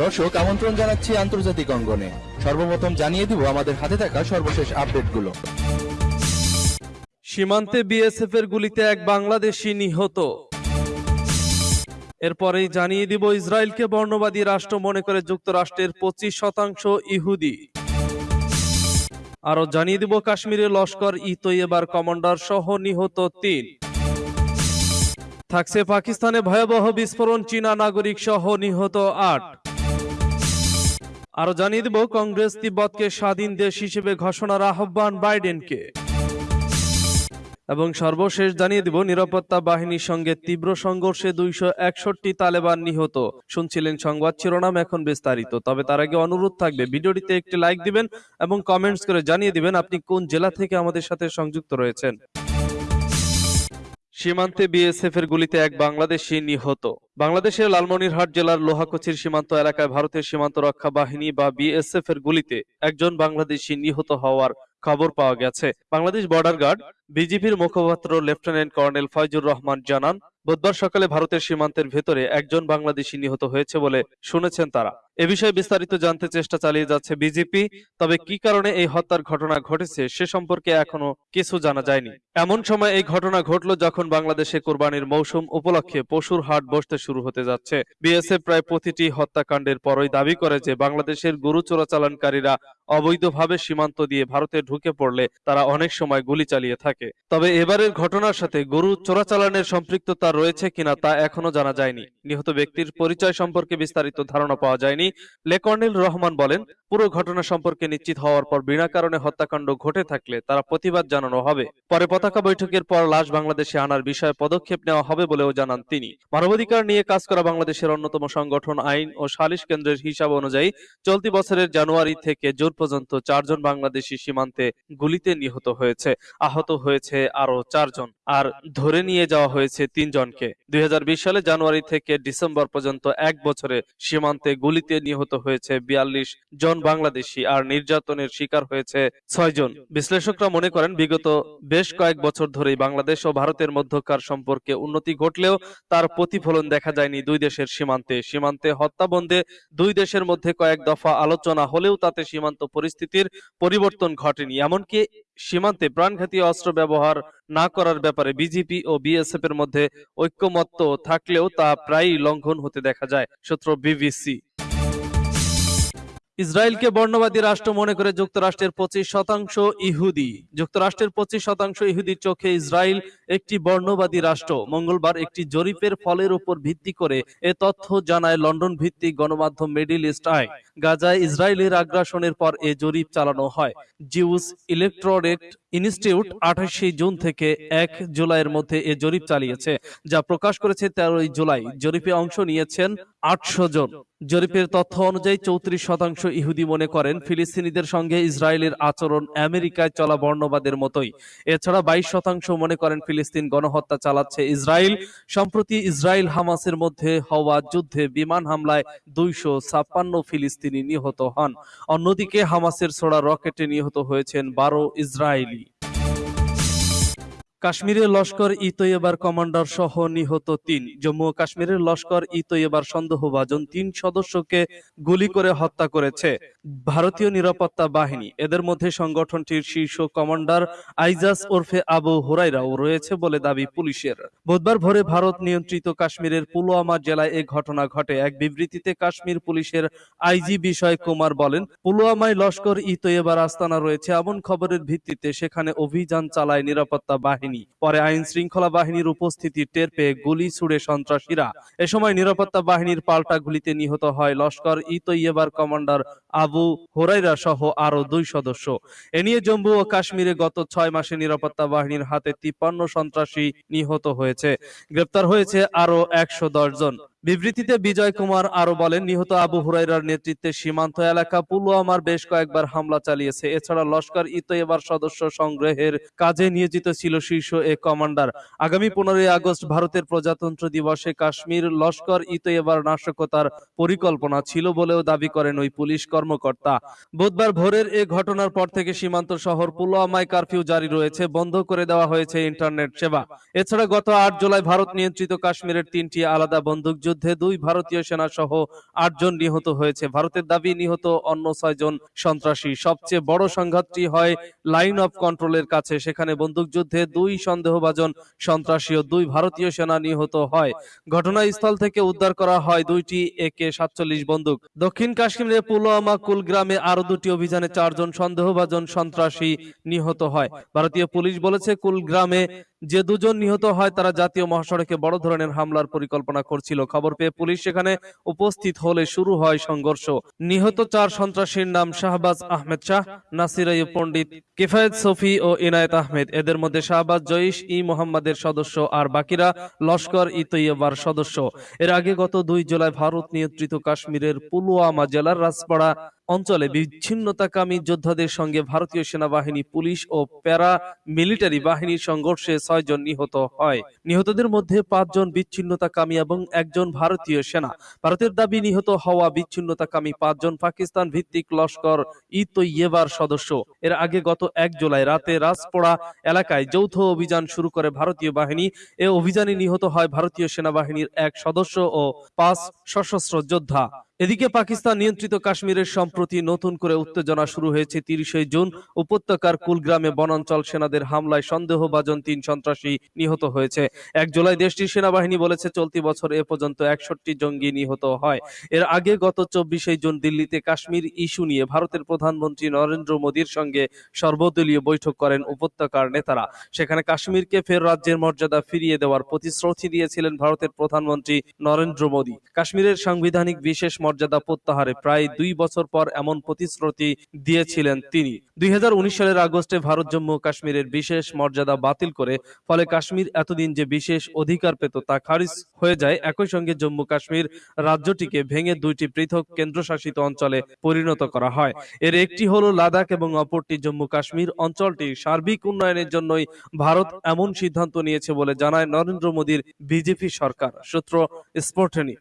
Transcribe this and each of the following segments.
দর্শক, আমন্ত্রণ জানাচ্ছি আন্তর্জাতিক অঙ্গনে। সর্বপ্রথম জানিয়ে দিব আমাদের হাতে থাকা সর্বশেষ আপডেটগুলো। সীমান্তে বিএসএফ এর গুলিতে এক বাংলাদেশি নিহত। এরপরেই জানিয়ে দিব ইসরায়েলকে বর্ণবাদী রাষ্ট্র মনে করে যুক্তরাষ্ট্রের পঁচিশ শতাংশ ইহুদি। আরও জানিয়ে দিব কাশ্মীরে লস্কর ই তৈয়বার কমান্ডার সহ নিহত তিন। থাকছে পাকিস্তানে ভয়াবহ বিস্ফোরণ, চীনা নাগরিক সহ নিহত আট। আরও জানিয়ে দিব, কংগ্রেস তিব্বতকে স্বাধীন দেশ হিসেবে ঘোষণার আহ্বান বাইডেনকে। এবং সর্বশেষ জানিয়ে দিব, নিরাপত্তা বাহিনীর সঙ্গে তীব্র সংঘর্ষে দুইশো একষট্টি তালেবান নিহত। শুনছিলেন সংবাদ শিরোনাম, এখন বিস্তারিত। তবে তার আগে অনুরোধ থাকবে, ভিডিওটিতে একটি লাইক দিবেন এবং কমেন্টস করে জানিয়ে দিবেন আপনি কোন জেলা থেকে আমাদের সাথে সংযুক্ত রয়েছেন। সীমান্তে বিএসএফ এর গুলিতে এক বাংলাদেশি নিহত। বাংলাদেশের লালমনিরহাট জেলার লোহাকচির সীমান্ত এলাকায় ভারতের সীমান্ত রক্ষা বাহিনী বা বিএসএফ এর গুলিতে একজন বাংলাদেশি নিহত হওয়ার খবর পাওয়া গেছে। বাংলাদেশ বর্ডার গার্ড, বিজিবির মুখপাত্র লেফটেন্যান্ট কর্নেল ফয়জুর রহমান জানান, বুধবার সকালে ভারতের সীমান্তের ভেতরে একজন বাংলাদেশি নিহত হয়েছে বলে শুনেছেন তারা। এ বিষয়ে বিস্তারিত জানতে চেষ্টা চালিয়ে যাচ্ছে বিজেপি তবে কি কারণে এই হত্যার ঘটনা ঘটেছে সে সম্পর্কে এখনও কিছু জানা যায়নি। এমন সময় এই ঘটনা ঘটল যখন বাংলাদেশে কোরবানির মৌসুম উপলক্ষে পশুর হাট বসতে শুরু হতে যাচ্ছে। বিএসএফ প্রায় প্রতিটি হত্যাকাণ্ডের পরই দাবি করে যে বাংলাদেশের গরু চোরাচালানকারীরা অবৈধভাবে সীমান্ত দিয়ে ভারতে ঢুকে পড়লে তারা অনেক সময় গুলি চালিয়ে থাকে। তবে এবারের ঘটনার সাথে গরু চোরাচালানের সম্পৃক্ততা রয়েছে কিনা তা এখনও জানা যায়নি। নিহত ব্যক্তির পরিচয় সম্পর্কে বিস্তারিত ধারণা পাওয়া যায়নি। লেকর্নেল রহমান বলেন, পুরো ঘটনা সম্পর্কে নিশ্চিত হওয়ার পর বিনা কারণে হত্যাকাণ্ড ঘটে থাকলে তারা প্রতিবাদ জানানো হবে। পরে পতাকা বৈঠকের পর লাশ বাংলাদেশে আনার বিষয়ে পদক্ষেপ নেওয়া হবে বলেও জানান তিনি। মানবাধিকার নিয়ে কাজ করা বাংলাদেশের অন্যতম সংগঠন আইন ও সালিশ কেন্দ্রের হিসাব অনুযায়ী চলতি বছরের জানুয়ারি থেকে জুন পর্যন্ত চারজন বাংলাদেশি সীমান্তে গুলিতে নিহত হয়েছে। আহত হয়েছে আরও চারজন। আর ধরে নিয়ে যাওয়া হয়েছে তিনজনকে। দুই হাজার বিশ সালে জানুয়ারি থেকে ডিসেম্বর পর্যন্ত এক বছরে সীমান্তে গুলিতে নিহত হয়েছে বিয়াল্লিশ জন বাংলাদেশি আর নির্যাতনের শিকার হয়েছে ছয় জন। বিশ্লেষকরা মনে করেন, বিগত বেশ কয়েক বছর ধরেই বাংলাদেশ ও ভারতের মধ্যকার সম্পর্কে উন্নতি ঘটলেও তার প্রতিফলন দেখা যায়নি দুই দেশের সীমান্তে। সীমান্তে হত্যা বন্ধে দুই দেশের মধ্যে কয়েক দফা আলোচনা হলেও তাতে সীমান্ত পরিস্থিতির পরিবর্তন ঘটেনি। এমনকি সীমান্তে প্রাণঘাতী অস্ত্র ব্যবহার না করার ব্যাপারে বিজেপি ও বিএসএফ এর মধ্যে ঐক্যমত্য থাকলেও তা প্রায়ই লঙ্ঘন হতে দেখা যায়, সূত্র বিবিসি। ইসরায়েলকে বর্ণবাদী রাষ্ট্র মনে করে যুক্তরাষ্ট্রের পঁচিশ শতাংশ ইহুদি। যুক্তরাষ্ট্রের পঁচিশ শতাংশ ইহুদির চোখে ইসরায়েল একটি বর্ণবাদী রাষ্ট্র। মঙ্গলবার একটি জরিপের ফলের উপর ভিত্তি করে এ তথ্য জানায় লন্ডন ভিত্তিক গণমাধ্যম মিডিল ইস্ট আই। গাজায় ইসরায়েলের আগ্রাসনের পর এ জরিপ চালানো হয়। জিউস ইলেকট্রোরেট ইনস্টিটিউট আঠাশে জুন থেকে এক জুলাইয়ের মধ্যে এ জরিপ চালিয়েছে, যা প্রকাশ করেছে তেরোই জুলাই। জরিপে অংশ নিয়েছেন আটশো জন। জরিপের তথ্য অনুযায়ী চৌত্রিশ শতাংশ ইহুদি মনে করেন ফিলিস্তিনিদের সঙ্গে ইসরায়েলের আচরণ আমেরিকায় চলা বর্ণবাদের মতোই। এছাড়া বাইশ শতাংশ মনে করেন ফিলিস্তিন গণহত্যা চালাচ্ছে ইসরায়েল। সম্প্রতি ইসরায়েল হামাসের মধ্যে হওয়া যুদ্ধে বিমান হামলায় দুইশো ছাপ্পান্ন ফিলিস্তিনি নিহত হন। অন্যদিকে হামাসের ছোড়া রকেটে নিহত হয়েছেন বারো ইসরায়েলি। কাশ্মীরের লস্কর ই তৈয়বার কমান্ডার সহ নিহত তিন। জম্মু ও কাশ্মীরের লস্কর ই তৈয়বার সন্দেহভাজন তিন সদস্যকে গুলি করে হত্যা করেছে ভারতীয় নিরাপত্তা বাহিনী। এদের মধ্যে সংগঠনটির শীর্ষ কমান্ডার আইজাস ওরফে আবু হুরাইরাও রয়েছে বলে দাবি পুলিশের। বুধবার ভোরে ভারত নিয়ন্ত্রিত কাশ্মীরের পুলওয়ামা জেলায় এ ঘটনা ঘটে। এক বিবৃতিতে কাশ্মীর পুলিশের আইজি বিষয় কুমার বলেন, পুলওয়ামায় লস্কর ই তৈয়বার আস্তানা রয়েছে এমন খবরের ভিত্তিতে সেখানে অভিযান চালায় নিরাপত্তা বাহিনী। পরে আইন শৃঙ্খলা বাহিনীর উপস্থিতি টের পেয়ে গুলি ছুড়ে সন্ত্রাসীরা। এ সময় নিরাপত্তা বাহিনীর পাল্টা গুলিতে নিহত হয় লস্কর ই তৈয়বার কমান্ডার আবু হোরাইরা সহ আরও দুই সদস্য। এ নিয়ে জম্মু ও কাশ্মীরে গত ছয় মাসে নিরাপত্তা বাহিনীর হাতে তিপ্পান্ন সন্ত্রাসী নিহত হয়েছে। গ্রেপ্তার হয়েছে আরও একশো জন। বিবৃতিতে বিজয় কুমার আরও বলেন, নিহত আবু হুরাইরার নেতৃত্বে সীমান্ত এলাকা পুলওয়ামার বেশ কয়েকবার হামলা চালিয়েছে। এছাড়া লস্কর ই তৈয়বার সদস্য সংগ্রহের কাজে নিয়োজিত ছিল শীর্ষ এ কমান্ডার। আগামী পনেরোই আগস্ট ভারতের প্রজাতন্ত্র দিবসে কাশ্মীর লস্কর ই তৈয়বার নাশকতার পরিকল্পনা ছিল বলেও দাবি করেন ওই পুলিশ কর্মকর্তা। বুধবার ভোরের এ ঘটনার পর থেকে সীমান্ত শহর পুলওয়ামায় কারফিউ জারি রয়েছে, বন্ধ করে দেওয়া হয়েছে ইন্টারনেট সেবা। এছাড়া গত আট জুলাই ভারত নিয়ন্ত্রিত কাশ্মীরের তিনটি আলাদা বন্দুকযুদ্ধে দুই ভারতীয় সেনা সহ আটজন নিহত হয়েছে। ভারতের দাবি, নিহত অন্য ছয়জন সন্ত্রাসী। সবচেয়ে বড় সংঘাতটি হয় লাইন অফ কন্ট্রোলের কাছে। সেখানে বন্দুকযুদ্ধে দুই সন্দেহভাজন সন্ত্রাসী ও দুই ভারতীয় সেনা নিহত হয়। ঘটনাস্থল থেকে উদ্ধার করা হয় দুইটি একে সাতচল্লিশ বন্দুক। দক্ষিণ কাশ্মীরের পুলওয়ামা কুলগ্রামে আরও দুটি অভিযানে চারজন সন্দেহভাজন সন্ত্রাসী নিহত হয়। ভারতীয় পুলিশ বলেছে, কুলগ্রামে যে দুজন নিহত হয়, তারা জাতীয় মহাসড়কে বড় ধরনের হামলার পরিকল্পনা করছিল। খবর পেয়ে পুলিশ সেখানে উপস্থিত হলে শুরু হয় সংঘর্ষ। নিহত চার সন্ত্রাসীর নাম শাহবাজ আহমেদ শাহ, নাসির পণ্ডিত, কিফায়েত সফি ও ইনায়েত আহমেদ। এদের মধ্যে শাহবাজ জয়িশ ই মোহাম্মদের সদস্য আর বাকিরা লস্কর ই তৈয়বার সদস্য। এর আগে গত দুই জুলাই ভারত নিয়ন্ত্রিত কাশ্মীরের পুলওয়ামা জেলার রাজপাড়া অঞ্চলে বিচ্ছিন্নতাকামী যোদ্ধাদের সঙ্গে ভারতীয় সেনাবাহিনী পুলিশ ও প্যারা মিলিটারি বাহিনীর সংঘর্ষে ছয়জন নিহত হয়। নিহতদের মধ্যে পাঁচজন বিচ্ছিন্নতাকামী এবং একজন ভারতীয় সেনা। ভারতের দাবি নিহত হওয়া বিচ্ছিন্নতাকামী পাঁচজন পাকিস্তান ভিত্তিক লস্কর ই তৈয়েবার সদস্য। এর আগে গত এক জুলাই রাতে রাজপোড়া এলাকায় যৌথ অভিযান শুরু করে ভারতীয় বাহিনী। এ অভিযানে নিহত হয় ভারতীয় সেনাবাহিনীর এক সদস্য ও পাঁচ সশস্ত্র যোদ্ধা। এদিকে পাকিস্তান নিয়ন্ত্রিত কাশ্মীরের সম্প্রতি নতুন করে উত্তেজনা শুরু হয়েছে তিরিশে জুন। উপত্যকার কুলগ্রামে বনাঞ্চল সেনাদের হামলায় সন্দেহভাজন তিন সন্ত্রাসী নিহত হয়েছে। এক জুলাই দেশটির সেনাবাহিনী বলেছে, চলতি বছর এ পর্যন্ত একষট্টি জঙ্গি নিহত হয়। এর আগে গত চব্বিশে জুন দিল্লিতে কাশ্মীর ইস্যু নিয়ে ভারতের প্রধানমন্ত্রী নরেন্দ্র মোদীর সঙ্গে সর্বদলীয় বৈঠক করেন উপত্যকার নেতারা। সেখানে কাশ্মীরকে ফের রাজ্যের মর্যাদা ফিরিয়ে দেওয়ার প্রতিশ্রুতি দিয়েছিলেন ভারতের প্রধানমন্ত্রী নরেন্দ্র মোদী। কাশ্মীরের সাংবিধানিক বিশেষ মর্যাদা প্রত্যাহারে। প্রায় দুই বছর পর এমন প্রতিশ্রুতি দিয়েছিলেন তিনি। দুই সালের আগস্টে ভারত, জম্মু কাশ্মীরের বিশেষ মর্যাদা বাতিল করে, ফলে কাশ্মীর এতদিন যে বিশেষ অধিকার পেত তা খারিজ হয়ে যায়, একই সঙ্গে জম্মু কাশ্মীর রাজ্যটিকে ভেঙে দুইটি পৃথক কেন্দ্রশাসিত অঞ্চলে পরিণত করা হয়। এর একটি হলো লাদাখ এবং অপরটি জম্মু কাশ্মীর অঞ্চলটি। সার্বিক উন্নয়নের জন্যই ভারত এমন সিদ্ধান্ত নিয়েছে বলে জানায় নরেন্দ্র মোদীর বিজেপি সরকার। সূত্র স্পোর্টনি।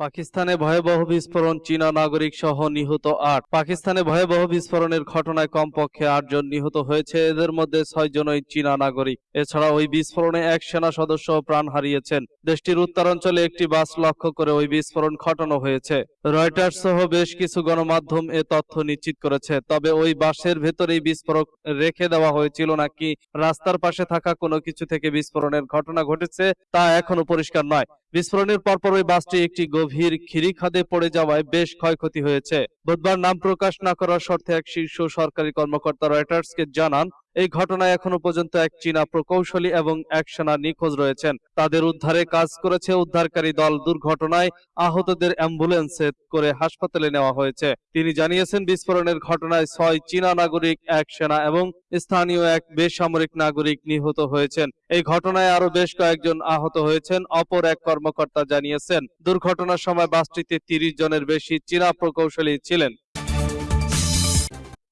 পাকিস্তানে ভয়াবহ বিস্ফোরণ চীনা নাগরিক সহ নিহত আট। পাকিস্তানে ভয়াবহ বিস্ফোরণের ঘটনায় কমপক্ষে আটজন নিহত হয়েছে। এদের মধ্যে ছয় জনই চীনা নাগরিক। এছাড়া ওই বিস্ফোরণে এক সেনা সদস্য প্রাণ হারিয়েছেন। দেশটির উত্তরাঞ্চলে একটি বাস লক্ষ্য করে ওই বিস্ফোরণ ঘটানো হয়েছে। রয়টার্স সহ বেশ কিছু গণমাধ্যম এ তথ্য নিশ্চিত করেছে, তবে ওই বাসের ভেতরেই বিস্ফোরক রেখে দেওয়া হয়েছিল নাকি রাস্তার পাশে থাকা কোনো কিছু থেকে বিস্ফোরণের ঘটনা ঘটেছে তা এখনও পরিষ্কার নয়। বিস্ফোরণের পরপর ওই বাসটি একটি গভীর খিরি খাদে পড়ে যাওয়ায় বেশ ক্ষয়ক্ষতি হয়েছে। বুধবার নাম প্রকাশ না করার শর্তে এক শীর্ষ সরকারি কর্মকর্তা রয়টার্সকে জানান এই ঘটনায় এখনও পর্যন্ত এক চীনা প্রকৌশলী এবং এক সেনা নিখোঁজ রয়েছেন। তাদের উদ্ধারে কাজ করেছে উদ্ধারকারী দল। দুর্ঘটনায় আহতদের অ্যাম্বুলেন্সে করে হাসপাতালে নেওয়া হয়েছে। তিনি জানিয়েছেন, বিস্ফোরণের ঘটনায় ছয় চীনা নাগরিক, এক সেনা এবং স্থানীয় এক বেসামরিক নাগরিক নিহত হয়েছেন। এই ঘটনায় আরও বেশ কয়েকজন আহত হয়েছেন। অপর এক কর্মকর্তা জানিয়েছেন, দুর্ঘটনার সময় বাসটিতে তিরিশ জনের বেশি চীনা প্রকৌশলী ছিলেন।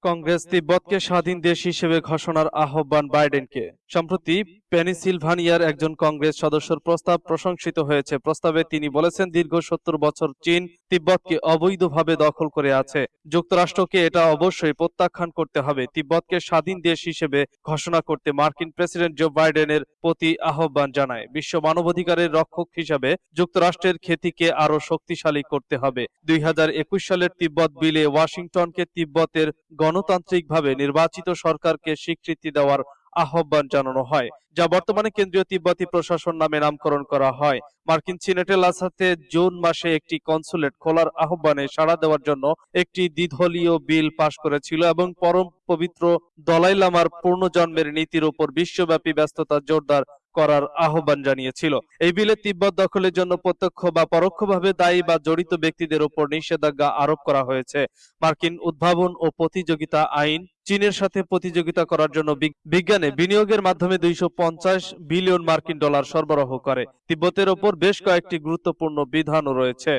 কংগ্রেস তিব্বতকে স্বাধীন দেশ হিসেবে ঘোষণার আহ্বান বাইডেনকে। সম্প্রতি পেনিসিলভানিয়ার একজন কংগ্রেস সদস্যর প্রস্তাব প্রশংসিত হয়েছে। প্রস্তাবে তিনি বলেছেন, দীর্ঘ সত্তর বছর চীন তিব্বতকে অবৈধভাবে দখল করে আছে। যুক্তরাষ্ট্রকে এটা অবশ্যই প্রত্যাখ্যান করতে হবে। তিব্বতকে স্বাধীন দেশ হিসেবে ঘোষণা করতে মার্কিন প্রেসিডেন্ট জো বাইডেনের প্রতি আহ্বান জানায়। বিশ্ব মানবাধিকারের রক্ষক হিসাবে যুক্তরাষ্ট্রের খ্যাতিকে আরও শক্তিশালী করতে হবে। দুই হাজার একুশ সালের তিব্বত বিলে ওয়াশিংটনকে তিব্বতের গণতান্ত্রিকভাবে নির্বাচিত সরকারকে স্বীকৃতি দেওয়ার আহ্বান জানানো হয়, যা বর্তমানে কেন্দ্রীয় তিব্বতি প্রশাসন নামে নামকরণ করা হয়। মার্কিন সিনেটে লাসাতে জুন মাসে একটি কনসুলেট খোলার আহ্বানে সাড়া দেওয়ার জন্য একটি দ্বিধলীয় বিল পাশ করেছিল এবং পরম পবিত্র দলাই লামার পূর্ণজন্মের নীতির উপর বিশ্বব্যাপী ব্যস্ততা জোরদার করার আহ্বান জানিয়েছিল। এই বিলে তিব্বত দখলের জন্য প্রত্যক্ষ বা পরোক্ষভাবে দায়ী বা জড়িত ব্যক্তিদের উপর নিষেধাজ্ঞা আরোপ করা হয়েছে। মার্কিন উদ্ভাবন ও প্রতিযোগিতা আইন চীনের সাথে প্রতিযোগিতা করার জন্য বিজ্ঞানে বিনিয়োগের মাধ্যমে দুইশো পঞ্চাশ বিলিয়ন মার্কিন ডলার সরবরাহ করে। তিব্বতের ওপর বেশ কয়েকটি গুরুত্বপূর্ণ বিধানও রয়েছে।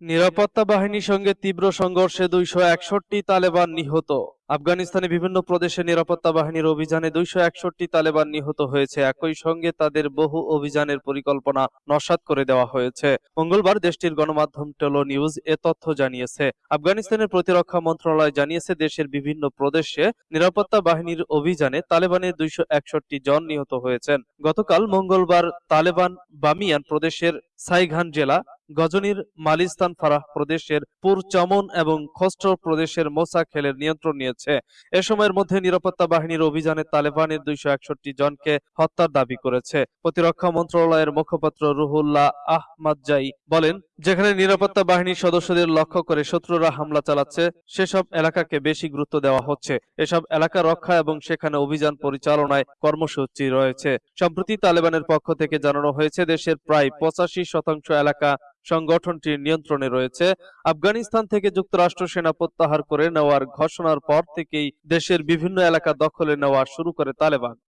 নিরাপত্তা বাহিনীর সঙ্গে তীব্র সংঘর্ষে দুইশো একষট্টি তালেবান নিহত। আফগানিস্তানে বিভিন্ন প্রদেশে নিরাপত্তা বাহিনীর অভিযানে দুইশো একষট্টি তালেবান নিহত হয়েছে। একই সঙ্গে তাদের বহু অভিযানের পরিকল্পনা নস্যাৎ করে দেওয়া হয়েছে। মঙ্গলবার দেশটির গণমাধ্যম টেলো নিউজ এ তথ্য জানিয়েছে। আফগানিস্তানের প্রতিরক্ষা মন্ত্রণালয় জানিয়েছে, দেশের বিভিন্ন প্রদেশে নিরাপত্তা বাহিনীর অভিযানে তালেবানের দুইশো একষট্টি জন নিহত হয়েছেন। গতকাল মঙ্গলবার তালেবান বামিয়ান প্রদেশের সাইঘান জেলা গজনির মালিস্তান ফারাহ প্রদেশের পুর চমন এবং খস্টর প্রদেশের মোসা খেলের নিয়ন্ত্রণ নিয়েছে। এ সময়ের মধ্যে নিরাপত্তা বাহিনীর অভিযানে তালেবানের দুইশো একষট্টি জনকে হত্যার দাবি করেছে। প্রতিরক্ষা মন্ত্রণালয়ের মুখপাত্র রুহুল্লাহ আহমাদজাই বলেন, যেখানে নিরাপত্তা বাহিনীর সদস্যদের লক্ষ্য করে শত্রুরা হামলা চালাচ্ছে, সেসব এলাকাকে বেশি গুরুত্ব দেওয়া হচ্ছে। এসব এলাকা রক্ষা এবং সেখানে অভিযান পরিচালনায় কর্মসূচি রয়েছে। সম্প্রতি তালেবানের পক্ষ থেকে জানানো হয়েছে, দেশের প্রায় পঁচাশি শতাংশ এলাকা সংগঠনটির নিয়ন্ত্রণে রয়েছে। আফগানিস্তান থেকে যুক্তরাষ্ট্র সেনা প্রত্যাহার করে নেওয়ার ঘোষণার পর থেকেই দেশের বিভিন্ন এলাকা দখলে নেওয়া শুরু করে তালেবান।